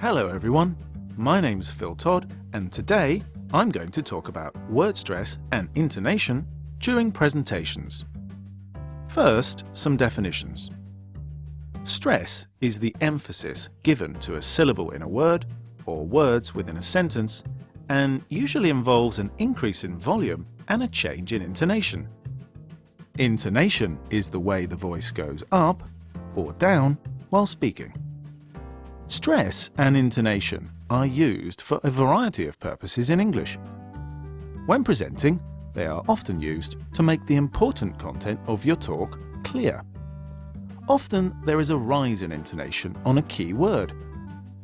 Hello everyone, my name's Phil Todd and today I'm going to talk about word stress and intonation during presentations. First, some definitions. Stress is the emphasis given to a syllable in a word or words within a sentence and usually involves an increase in volume and a change in intonation. Intonation is the way the voice goes up or down while speaking. Stress and intonation are used for a variety of purposes in English. When presenting, they are often used to make the important content of your talk clear. Often there is a rise in intonation on a key word,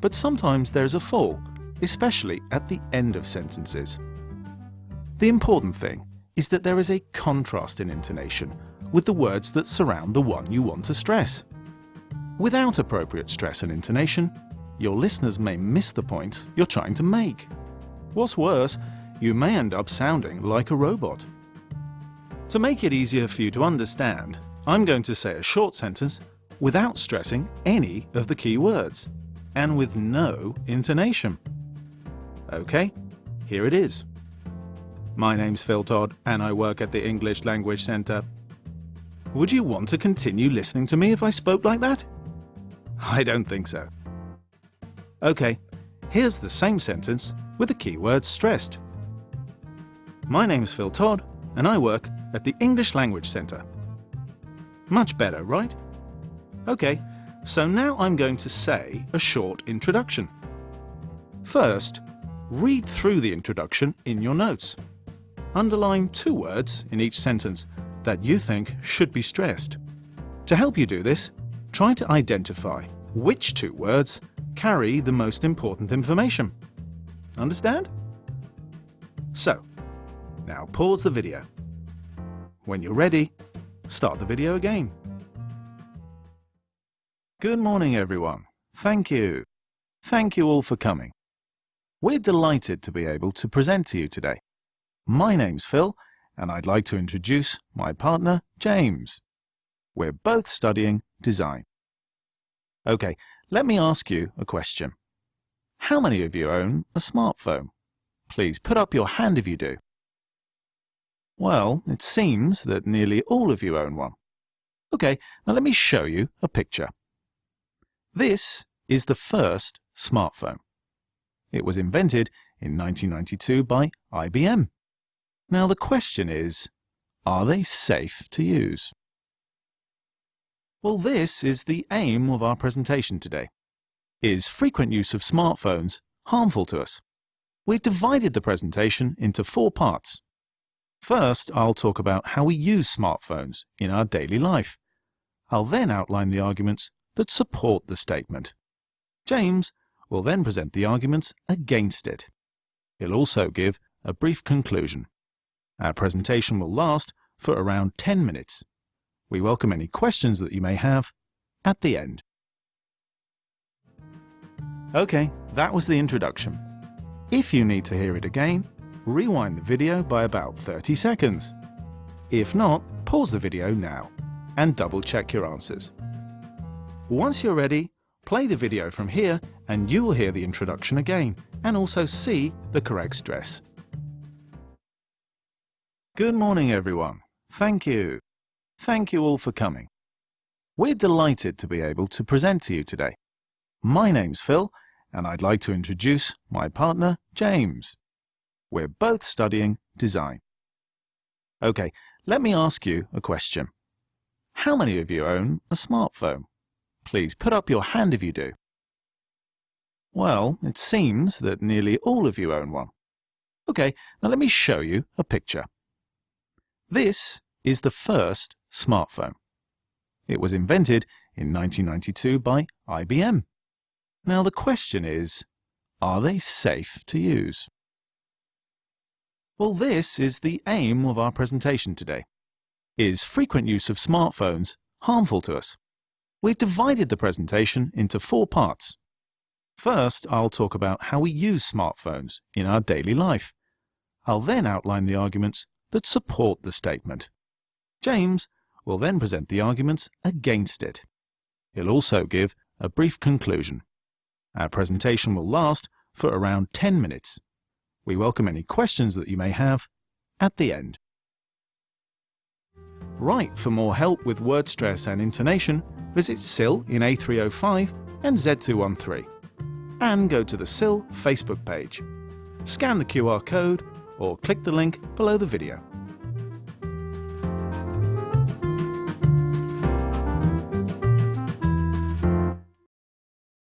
but sometimes there is a fall, especially at the end of sentences. The important thing is that there is a contrast in intonation with the words that surround the one you want to stress. Without appropriate stress and intonation, your listeners may miss the point you're trying to make. What's worse, you may end up sounding like a robot. To make it easier for you to understand, I'm going to say a short sentence without stressing any of the key words and with no intonation. OK, here it is. My name's Phil Todd and I work at the English Language Centre. Would you want to continue listening to me if I spoke like that? I don't think so. OK, here's the same sentence with the keywords stressed. My name's Phil Todd and I work at the English Language Centre. Much better, right? OK, so now I'm going to say a short introduction. First, read through the introduction in your notes. Underline two words in each sentence that you think should be stressed. To help you do this, try to identify which two words carry the most important information. Understand? So, now pause the video. When you're ready, start the video again. Good morning everyone. Thank you. Thank you all for coming. We're delighted to be able to present to you today. My name's Phil and I'd like to introduce my partner, James. We're both studying design. OK, let me ask you a question. How many of you own a smartphone? Please put up your hand if you do. Well, it seems that nearly all of you own one. OK, now let me show you a picture. This is the first smartphone. It was invented in 1992 by IBM. Now the question is, are they safe to use? Well, this is the aim of our presentation today. Is frequent use of smartphones harmful to us? We've divided the presentation into four parts. First, I'll talk about how we use smartphones in our daily life. I'll then outline the arguments that support the statement. James will then present the arguments against it. He'll also give a brief conclusion. Our presentation will last for around 10 minutes. We welcome any questions that you may have at the end. OK, that was the introduction. If you need to hear it again, rewind the video by about 30 seconds. If not, pause the video now and double check your answers. Once you're ready, play the video from here and you will hear the introduction again and also see the correct stress. Good morning everyone. Thank you. Thank you all for coming. We're delighted to be able to present to you today. My name's Phil and I'd like to introduce my partner James. We're both studying design. OK, let me ask you a question. How many of you own a smartphone? Please put up your hand if you do. Well, it seems that nearly all of you own one. OK, now let me show you a picture. This is the first smartphone. It was invented in 1992 by IBM. Now the question is, are they safe to use? Well, this is the aim of our presentation today. Is frequent use of smartphones harmful to us? We've divided the presentation into four parts. First, I'll talk about how we use smartphones in our daily life. I'll then outline the arguments that support the statement. James will then present the arguments against it. He'll also give a brief conclusion. Our presentation will last for around 10 minutes. We welcome any questions that you may have at the end. Right, for more help with word stress and intonation, visit SIL in A305 and Z213. And go to the SIL Facebook page. Scan the QR code or click the link below the video.